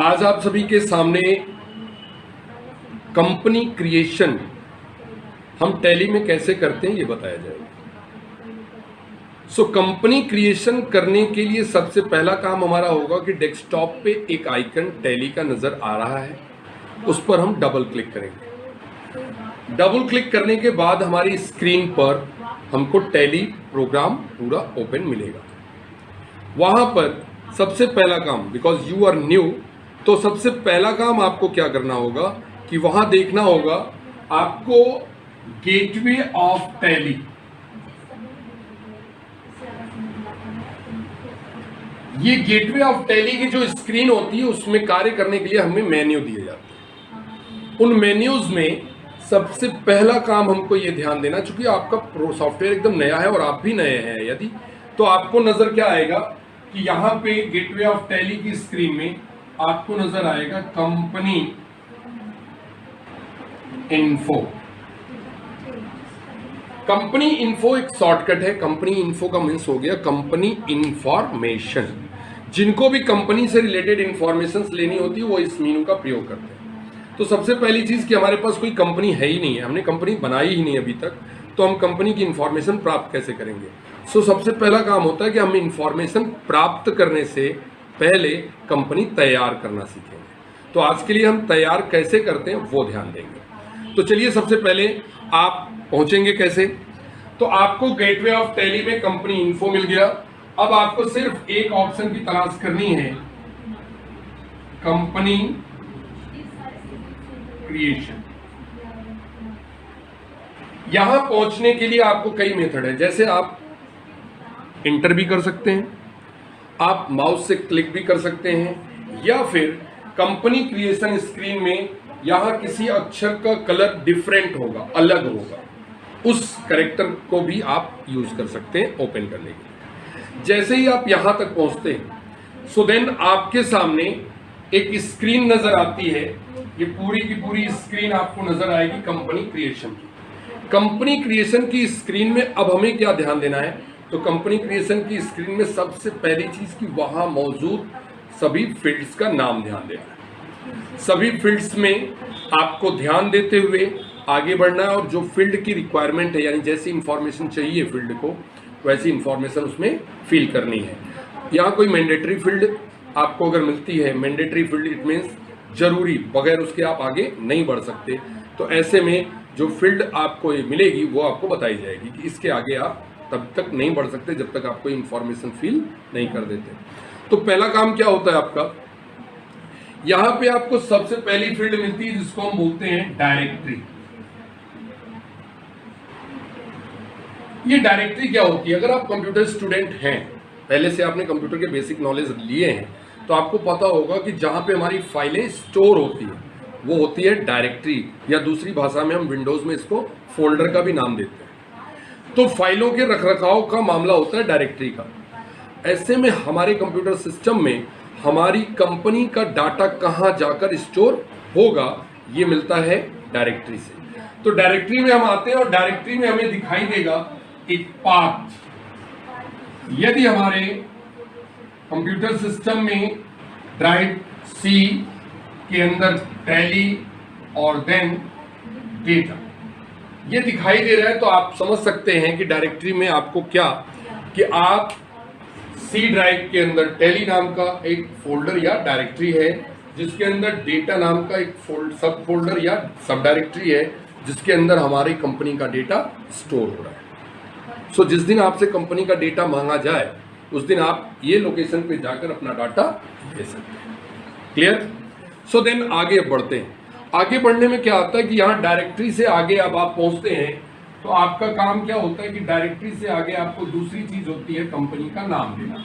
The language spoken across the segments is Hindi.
आज आप सभी के सामने कंपनी क्रिएशन हम टैली में कैसे करते हैं ये बताया जाएगा। सो कंपनी क्रिएशन करने के लिए सबसे पहला काम हमारा होगा कि डेस्कटॉप पे एक आइकन टैली का नज़र आ रहा है। उस पर हम डबल क्लिक करेंगे। डबल क्लिक करने के बाद हमारी स्क्रीन पर हमको टैली प्रोग्राम पूरा ओपन मिलेगा। वहाँ पर सबसे पहला काम बिकॉज़ यू आर न्यू तो सबसे पहला काम आपको क्या करना होगा कि वहाँ देखना होगा आपको गेटवे ऑफ़ टैली ये गेटवे ऑफ़ टैली की जो स्क्रीन होती है, उसमें कार्य करने के लिए हमें मेन्यू दिए जाते हैं। उन मेन्यूज में सबसे पहला काम हमको ये ध्यान देना, चूँकि आपका सॉफ्टवेयर एकदम नया है और आप भी नए हैं यदि तो आपको नज़र क्या आएगा कि यहाँ पे गेटवे ऑफ़ टैली की स्क्रीन में आपको नज़र आएगा कंपनी इन्फो। कंपनी इन्फो एक शॉर्टकट है। कंपनी इन्फो का मीन्स हो गया कंपनी इंफॉर्मेशन जिनको भी कंपनी से रिलेटेड इंफॉर्मेशन लेनी होती है वो इस मीनू का प्रयोग करते हैं। तो सबसे पहली चीज़ कि हमारे पास कोई कंपनी है ही नहीं है। हमने कंपनी बनाई ही नहीं अभी तक। तो हम कंपनी की इंफॉर्मेशन प्राप्त कैसे करेंगे? सो so, सबसे पहला काम होता है कि हम इंफॉर्मेशन प्राप्त करने से पहले कंपनी तैयार करना सीखेंगे। तो आज के लिए हम तैयार कैसे करते हैं, वो ध्यान देंगे। तो चलिए सबसे पहले आप पहुँचेंगे कैसे? तो आपको गेटवे ऑफ़ टैली में कंपनी इन्फो मिल गया। अब आपको सिर्फ़ एक ऑप्शन की तलाश करनी है। कंपनी क्रिएशन यहाँ पहुँचने के लिए आपको कई मेथड है। जैसे आप इंटर भी कर सकते हैं। आप माउस से क्लिक भी कर सकते हैं, या फिर कंपनी क्रिएशन स्क्रीन में यहाँ किसी अक्षर का कलर डिफरेंट होगा, अलग होगा। उस करेक्टर को भी आप यूज़ कर सकते हैं ओपन करने के जैसे ही आप यहाँ तक पहुँचते हैं सो देन आपके सामने एक स्क्रीन नज़र आती है। ये पूरी की पूरी स्क्रीन आपको नज़र आएगी कंपनी क्रिएशन की। कंपनी क्रिएशन की स्क्रीन में अब हमें क्या ध्यान देना है? तो कंपनी क्रिएशन की स्क्रीन में सबसे पहली चीज़ की वहाँ मौजूद सभी फील्ड्स का नाम ध्यान देना सभी फील्ड्स में आपको ध्यान देते हुए आगे बढ़ना है और जो फ़ील्ड की रिक्वायरमेंट है, यानी जैसी इंफॉर्मेशन चाहिए फ़ील्ड को, वैसी इंफॉर्मेशन उसमें फिल करनी है। यहाँ कोई मैंडेटरी फ़ील्ड आपको अगर मिलती है मैंडेटरी फ़ील्ड इट मीन्स ज़रूरी, बगैर उसके आप आगे नहीं बढ़ सकते। तो ऐसे में जो फ़ील्ड आपको ये मिलेगी, वो आपको बताई जाएगी कि इसके आगे आप तब तक नहीं बढ़ सकते जब तक आप कोई इंफॉर्मेशन फिल नहीं कर देते। तो पहला काम क्या होता है आपका? यहाँ पे आपको सबसे पहली फ़ील्ड मिलती है जिसको हम बोलते हैं डायरेक्टरी ये डायरेक्टरी क्या होती है? अगर आप कंप्यूटर स्टूडेंट हैं, पहले से आपने कंप्यूटर के बेसिक नॉलेज लिए हैं तो आपको पता होगा कि जहाँ पे हमारी फाइलें स्टोर होती है, वो होती है डायरेक्टरी या दूसरी भाषा में हम विंडोज़ में इसको फोल्डर का भी नाम देते हैं। तो फाइलों के रखरखाव का मामला होता है डायरेक्टरी का। ऐसे में हमारे कंप्यूटर सिस्टम में हमारी कंपनी का डाटा कहाँ जाकर स्टोर होगा, ये मिलता है डायरेक्टरी से। तो डायरेक्टरी में हम आते हैं और डायरेक्टरी में हमें दिखाई देगा एक पाथ। यदि हमारे कंप्यूटर सिस्टम में ड्राइव सी के अंदर टैली और देन डेटा ये दिखाई दे रहा है तो आप समझ सकते हैं कि डायरेक्टरी में आपको क्या कि आप सी ड्राइव के अंदर टेली नाम का एक फोल्डर या डायरेक्टरी है जिसके अंदर डेटा नाम का एक फोल्ड सब फोल्डर या सब डायरेक्टरी है जिसके अंदर हमारी कंपनी का डेटा स्टोर हो रहा है। सो so, जिस दिन आपसे कंपनी का डेटा मांगा जाए उस दिन आप ये लोकेशन पे जाकर अपना डाटा दे सकते हैं। क्लियर सो देन आगे बढ़ते हैं। आगे बढ़ने में क्या होता है कि यहाँ डायरेक्टरी से आगे अब आप पहुँचते हैं तो आपका काम क्या होता है कि डायरेक्टरी से आगे आपको दूसरी चीज़ होती है कंपनी का नाम देना।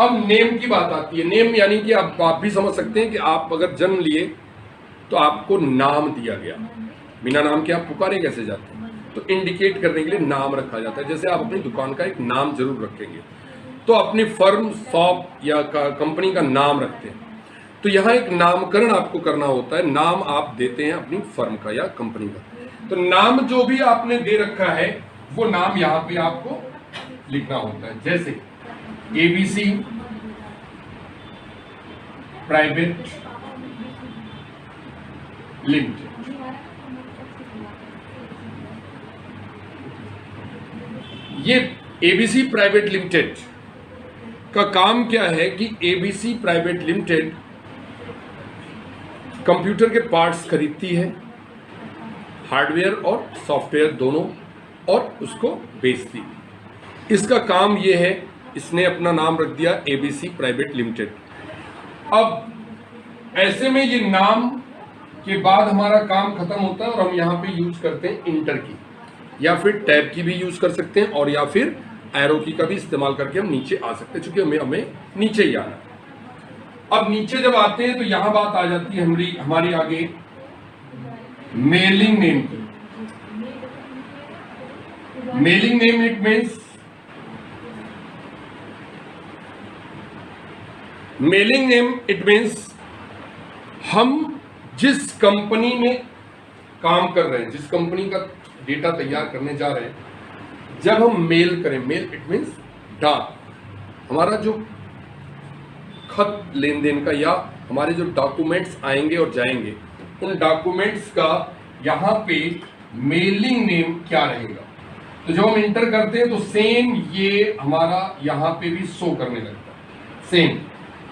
अब नेम की बात आती है। नेम यानी कि आप आप भी समझ सकते हैं कि आप अगर जन्म लिए तो आपको नाम दिया गया। बिना नाम के आप पुकारे कैसे जाते हैं? तो इंडिकेट करने के लिए नाम रखा जाता है। जैसे आप अपनी दुकान का एक नाम ज़रूर रखेंगे। तो अपनी फर्म शॉप या कंपनी का नाम रखते हैं। तो यहाँ एक नामकरण आपको करना होता है। नाम आप देते हैं अपनी फर्म का या कंपनी का। तो नाम जो भी आपने दे रखा है, वो नाम यहाँ पे आपको लिखना होता है। जैसे एबीसी प्राइवेट लिमिटेड ये एबीसी प्राइवेट लिमिटेड का काम क्या है कि एबीसी प्राइवेट लिमिटेड कंप्यूटर के पार्ट्स खरीदती है, हार्डवेयर और सॉफ्टवेयर दोनों, और उसको बेचती इसका काम यह है, इसने अपना नाम रख दिया एबीसी प्राइवेट लिमिटेड अब, ऐसे में ये नाम के बाद हमारा काम खत्म होता है और हम यहाँ पे यूज़ करते हैं इंटर की। या फिर टैब की भी यूज़ कर सकते हैं, और या फिर एरो की का भी इस्तेमाल करके हम नीचे आ सकते हैं, चूँकि हमें हमें नीचे ही आना अब नीचे जब आते हैं तो यहाँ बात आ जाती है हमारी हमारी आगे। मेलिंग नेम की mailing name it means mailing name it means हम जिस कंपनी में काम कर रहे हैं, जिस कंपनी का डेटा तैयार करने जा रहे हैं, जब हम मेल करें मेल इट मीन्स डाक हमारा जो खत लेन देन का या हमारे जो डॉक्यूमेंट्स आएँगे और जाएँगे, उन डॉक्यूमेंट्स का यहाँ पे मेलिंग नेम क्या रहेगा? तो जब हम इंटर करते हैं तो सेम ये हमारा यहाँ पे भी शो करने लगता है। सेम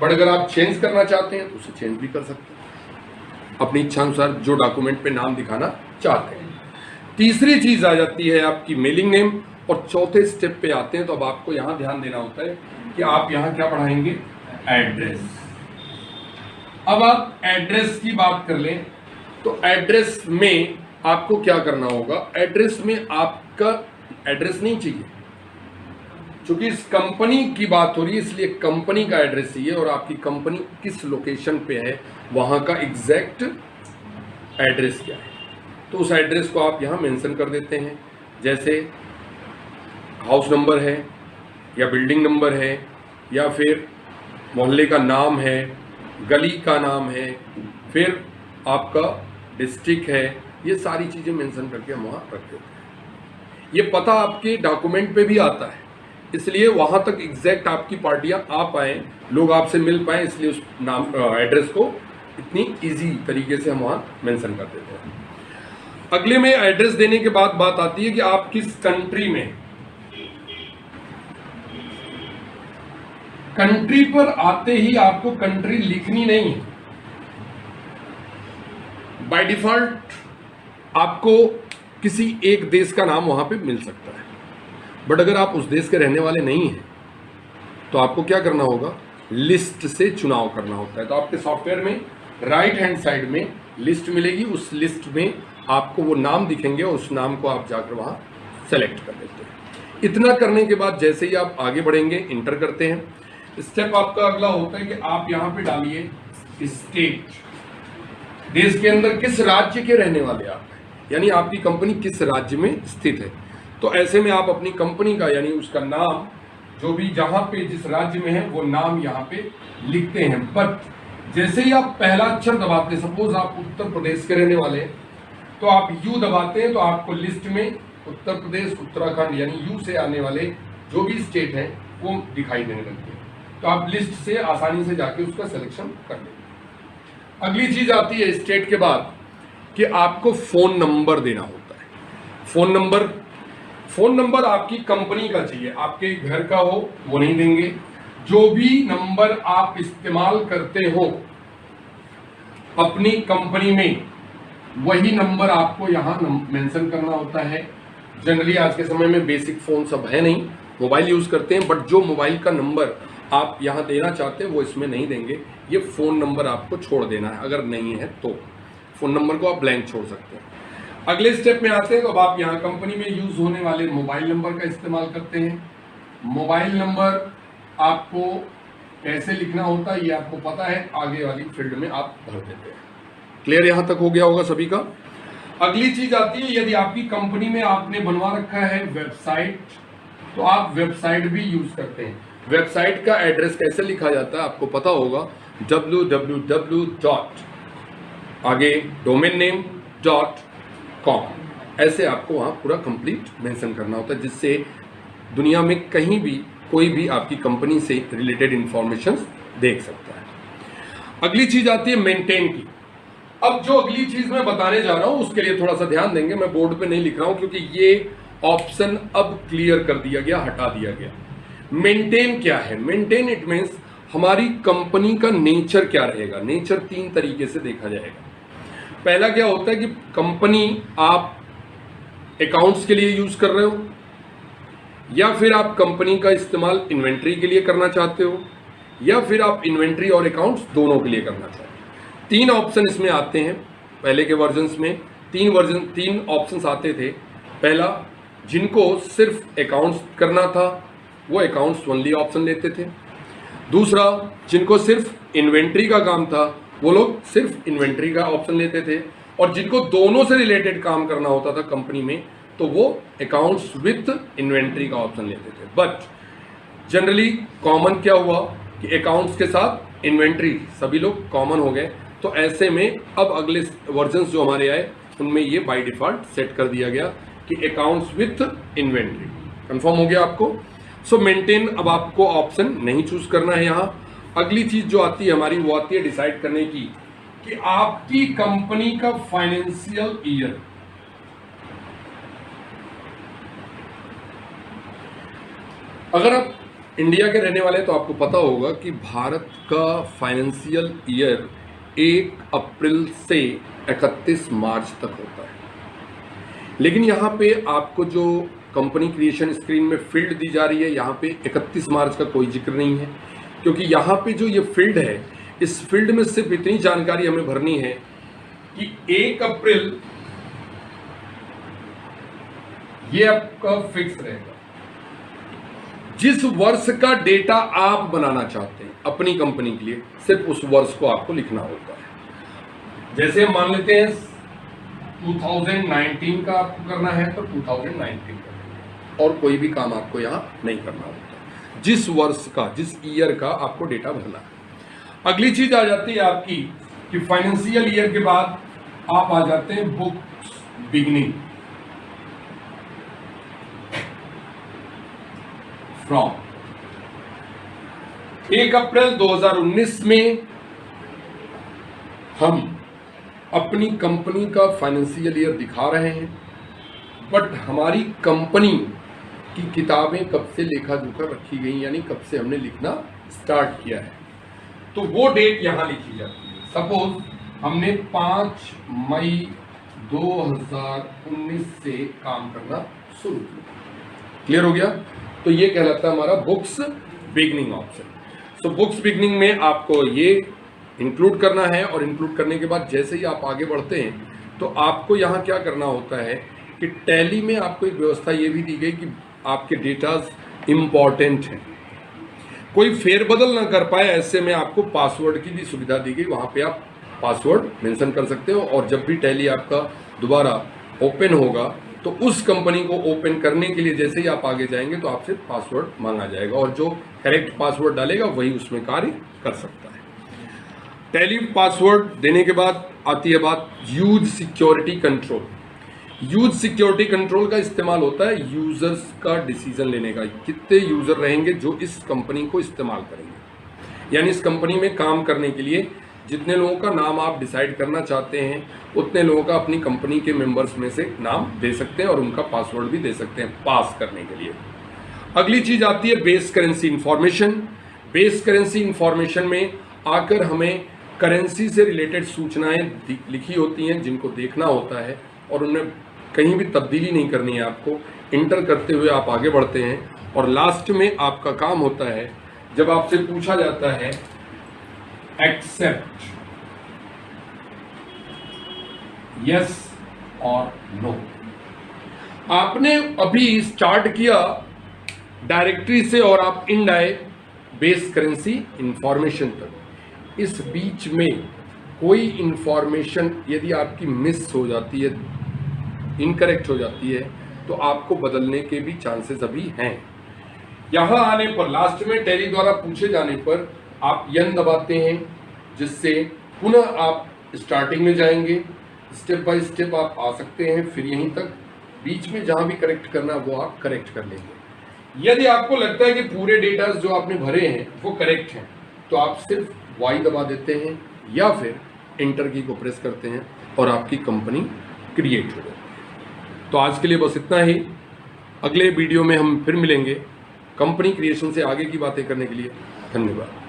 बट अगर आप चेंज करना चाहते हैं तो उसे चेंज भी कर सकते हैं। अपनी इच्छा अनुसार जो डॉक्यूमेंट पे नाम दिखाना चाहते हैं। तीसरी चीज़ आ जाती है आपकी मेलिंग नेम और चौथे स्टेप पे आते हैं तो अब आपको यहाँ ध्यान देना होता है कि आप यहाँ क्या पढ़ाएँगे? एड्रेस अब आप एड्रेस की बात कर लें तो एड्रेस में आपको क्या करना होगा? एड्रेस में आपका एड्रेस नहीं चाहिए। क्योंकि इस कंपनी की बात हो रही है, इसलिए कंपनी का एड्रेस चाहिए और आपकी कंपनी किस लोकेशन पे है, वहाँ का एग्जैक्ट एड्रेस क्या है। तो उस एड्रेस को आप यहाँ मेंशन कर देते हैं। जैसे हाउस नंबर है, या बिल्डिंग नंबर है, या फिर मोहल्ले का नाम है, गली का नाम है, फिर आपका डिस्ट्रिक्ट है, ये सारी चीज़ें मेंशन करके हम वहाँ रख देते हैं। ये पता आपके डॉक्यूमेंट पे भी आता है, इसलिए वहाँ तक एग्जैक्ट आपकी पार्टियाँ आ पाए, लोग आपसे मिल पाए, इसलिए उस नाम एड्रेस को इतनी इजी तरीके से हम वहाँ मेंशन कर देते हैं। अगले में एड्रेस देने के बाद बात आती है कि आप किस कंट्री में कंट्री पर आते ही आपको कंट्री लिखनी नहीं है। बाय डिफ़ॉल्ट आपको किसी एक देश का नाम वहाँ पे मिल सकता है। बट अगर आप उस देश के रहने वाले नहीं हैं तो आपको क्या करना होगा? लिस्ट से चुनाव करना होता है। तो आपके सॉफ्टवेयर में राइट हैंड साइड में लिस्ट मिलेगी। उस लिस्ट में आपको वो नाम दिखेंगे और उस नाम को आप जाकर वहाँ सेलेक्ट कर लेते हैं। इतना करने के बाद जैसे ही आप आगे बढ़ेंगे इंटर करते हैं। स्टेप आपका अगला होता है कि आप यहाँ पे डालिए स्टेट देश के अंदर किस राज्य के रहने वाले आप हैं? यानी आपकी कंपनी किस राज्य में स्थित है? तो ऐसे में आप अपनी कंपनी का, यानी उसका नाम, जो भी जहाँ पे जिस राज्य में है, वो नाम यहाँ पे लिखते हैं. बट जैसे ही आप पहला अक्षर दबाते हैं सपोज़ आप उत्तर प्रदेश के रहने वाले हैं तो आप यू दबाते हैं तो आपको लिस्ट में उत्तर प्रदेश, उत्तराखंड, यानी यू से आने वाले जो भी स्टेट हैं, वो दिखाई देने लगते हैं. तो आप लिस्ट से आसानी से जाके उसका सिलेक्शन कर लेंगे। अगली चीज़ आती है स्टेट के बाद कि आपको फ़ोन नंबर देना होता है। फ़ोन नंबर फ़ोन नंबर आपकी कंपनी का चाहिए। आपके घर का हो, वो नहीं देंगे। जो भी नंबर आप इस्तेमाल करते हो, अपनी कंपनी में, वही नंबर आपको यहाँ मेंशन करना होता है। जनरली आज के समय में बेसिक फ़ोन सब है नहीं। मोबाइल यूज़ करते हैं बट जो मोबाइल का नंबर आप यहाँ देना चाहते हैं, वो इसमें नहीं देंगे। ये फ़ोन नंबर आपको छोड़ देना है, अगर नहीं है तो। फ़ोन नंबर को आप ब्लैंक छोड़ सकते हैं। अगले स्टेप में आते हैं तो अब आप यहाँ कंपनी में यूज़ होने वाले मोबाइल नंबर का इस्तेमाल करते हैं। मोबाइल नंबर आपको कैसे लिखना होता है, ये आपको पता है, आगे वाली फ़ील्ड में आप भर देते हैं। क्लियर यहाँ तक हो गया होगा सभी का? अगली चीज़ आती है, यदि आपकी कंपनी में आपने बनवा रखा है वेबसाइट तो आप वेबसाइट भी यूज़ करते हैं। वेबसाइट का एड्रेस कैसे लिखा जाता है आपको पता होगा। डब्ल्यू डब्ल्यू डब्ल्यू डॉट आगे डोमेन नेम डॉट कॉम ऐसे आपको वहाँ पूरा कंप्लीट मेंशन करना होता है, जिससे दुनिया में कहीं भी, कोई भी आपकी कंपनी से रिलेटेड इंफॉर्मेशन देख सकता है। अगली चीज़ आती है मेंटेन की। अब जो अगली चीज़ मैं बताने जा रहा हूँ, उसके लिए थोड़ा सा ध्यान देंगे। मैं बोर्ड पे नहीं लिख रहा हूँ, क्योंकि ये ऑप्शन अब क्लियर कर दिया गया, हटा दिया गया। मेंटेन क्या है? मेंटेन इट मीन्स हमारी कंपनी का नेचर क्या रहेगा? नेचर तीन तरीके से देखा जाएगा। पहला क्या होता है कि कंपनी आप अकाउंट्स के लिए यूज़ कर रहे हो, या फिर आप कंपनी का इस्तेमाल इन्वेंट्री के लिए करना चाहते हो, या फिर आप इन्वेंट्री और अकाउंट्स दोनों के लिए करना चाहते हो। तीन ऑप्शन इसमें आते हैं, पहले के वर्जन में। तीन वर्जन तीन ऑप्शंस आते थे। पहला, जिनको सिर्फ़ अकाउंट्स करना था वो अकाउंट्स ओनली ऑप्शन लेते थे। दूसरा, जिनको सिर्फ़ इन्वेंट्री का काम था, वो लोग सिर्फ़ इन्वेंट्री का ऑप्शन लेते थे। और जिनको दोनों से रिलेटेड काम करना होता था कंपनी में तो वो अकाउंट्स विथ इन्वेंट्री का ऑप्शन लेते थे। बट जनरली कॉमन क्या हुआ कि अकाउंट्स के साथ इन्वेंट्री सभी लोग कॉमन हो गए। तो ऐसे में अब अगले वर्जन जो हमारे आए, उनमें ये बाय डिफ़ॉल्ट सेट कर दिया गया कि अकाउंट्स विथ इन्वेंट्री कंफर्म हो गया आपको? सो मेंटेन अब आपको ऑप्शन नहीं चूज़ करना है यहाँ। अगली चीज़ जो आती है हमारी, वो आती है डिसाइड करने की कि आपकी कंपनी का फाइनेंशियल ईयर अगर आप इंडिया के रहने वाले हैं तो आपको पता होगा कि भारत का फाइनेंशियल ईयर एक अप्रैल से 31 मार्च तक होता है। लेकिन यहाँ पे आपको जो कंपनी क्रिएशन स्क्रीन में फ़ील्ड दी जा रही है। यहाँ पे 31 मार्च का कोई ज़िक्र नहीं है, क्योंकि यहाँ पे जो ये फ़ील्ड है, इस फ़ील्ड में सिर्फ़ इतनी जानकारी हमें भरनी है कि एक अप्रैल, ये आपका फिक्स रहेगा। जिस वर्ष का डेटा आप बनाना चाहते हैं, अपनी कंपनी के लिए, सिर्फ़ उस वर्ष को आपको लिखना होता है। जैसे मान लेते हैं 2019 का आपको करना है तो 2019 का। और कोई भी काम आपको यहाँ नहीं करना होता। जिस वर्ष का, जिस ईयर का आपको डेटा भरना है। अगली चीज़ आ जाती है आपकी कि फाइनेंशियल ईयर के बाद आप आ जाते हैं बुक बिगनिंग फ्रॉम एक अप्रैल 2019 में हम अपनी कंपनी का फाइनेंशियल ईयर दिखा रहे हैं। बट हमारी कंपनी की किताबें कब से लेखा जोखा रखी गई, यानी कब से हमने लिखना स्टार्ट किया है। तो वो डेट यहाँ लिखी जाती है। सपोज़ हमने पाँच मई 2019 से काम करना शुरू किया। क्लियर हो गया? तो ये कहलाता है हमारा books beginning option so books beginning में आपको ये इंक्लूड करना है और इंक्लूड करने के बाद जैसे ही आप आगे बढ़ते हैं तो आपको यहाँ क्या करना होता है कि टैली में आपको एक व्यवस्था ये भी दी गई कि आपके डेटाज इंपॉर्टेंट हैं। कोई फेरबदल ना कर पाए, ऐसे में आपको पासवर्ड की भी सुविधा दी गई। वहाँ पे आप पासवर्ड मेंशन कर सकते हो और जब भी टैली आपका दोबारा ओपन होगा तो उस कंपनी को ओपन करने के लिए जैसे ही आप आगे जाएँगे तो आपसे पासवर्ड मांगा जाएगा और जो करेक्ट पासवर्ड डालेगा, वही उसमें कार्य कर सकता है। टैली पासवर्ड देने के बाद आती है बात use security control use security control का इस्तेमाल होता है यूज़र्स का डिसीज़न लेने का। कितने यूज़र रहेंगे जो इस कंपनी को इस्तेमाल करेंगे? यानी इस कंपनी में काम करने के लिए जितने लोगों का नाम आप डिसाइड करना चाहते हैं, उतने लोगों का अपनी कंपनी के मेंबर्स में से नाम दे सकते हैं और उनका पासवर्ड भी दे सकते हैं पास करने के लिए। अगली चीज़ आती है base currency information. Base currency information में आकर हमें करेंसी से रिलेटेड सूचनाएँ लिखी होती हैं जिनको देखना होता है और उनमें कहीं भी तब्दीली नहीं करनी है आपको। इंटर करते हुए आप आगे बढ़ते हैं और लास्ट में आपका काम होता है, जब आपसे पूछा जाता है एक्सेप्ट यस और नो आपने अभी स्टार्ट किया डायरेक्टरी से और आप इनडायरेक्ट बेस करेंसी इंफॉर्मेशन तक। इस बीच में कोई इंफॉर्मेशन यदि आपकी मिस हो जाती है इनकरेक्ट हो जाती है तो आपको बदलने के भी चांसेस अभी हैं। यहाँ आने पर लास्ट में टेरी द्वारा पूछे जाने पर आप यन दबाते हैं, जिससे पुनः आप स्टार्टिंग में जाएँगे। स्टेप बाय स्टेप आप आ सकते हैं, फिर यहीं तक। बीच में जहाँ भी करेक्ट करना वो आप करेक्ट कर लेंगे। यदि आपको लगता है कि पूरे डेटा जो आपने भरे हैं, वो करेक्ट हैं तो आप सिर्फ़ वाई दबा देते हैं, या फिर इंटर की को प्रेस करते हैं और आपकी कंपनी क्रिएट हो जाती है। तो आज के लिए बस इतना ही। अगले वीडियो में हम फिर मिलेंगे। कंपनी क्रिएशन से आगे की बातें करने के लिए धन्यवाद।